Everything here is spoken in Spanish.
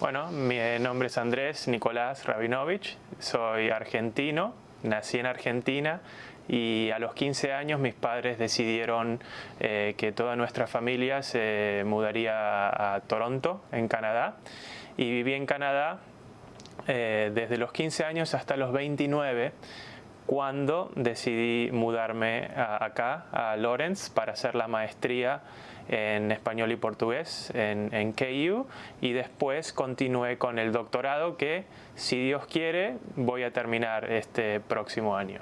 Bueno, mi nombre es Andrés Nicolás Rabinovich, soy argentino, nací en Argentina y a los 15 años mis padres decidieron eh, que toda nuestra familia se mudaría a Toronto, en Canadá, y viví en Canadá eh, desde los 15 años hasta los 29 cuando decidí mudarme acá, a Lawrence, para hacer la maestría en español y portugués en, en, KU y después continué con el doctorado que, si Dios quiere, voy a terminar este próximo año.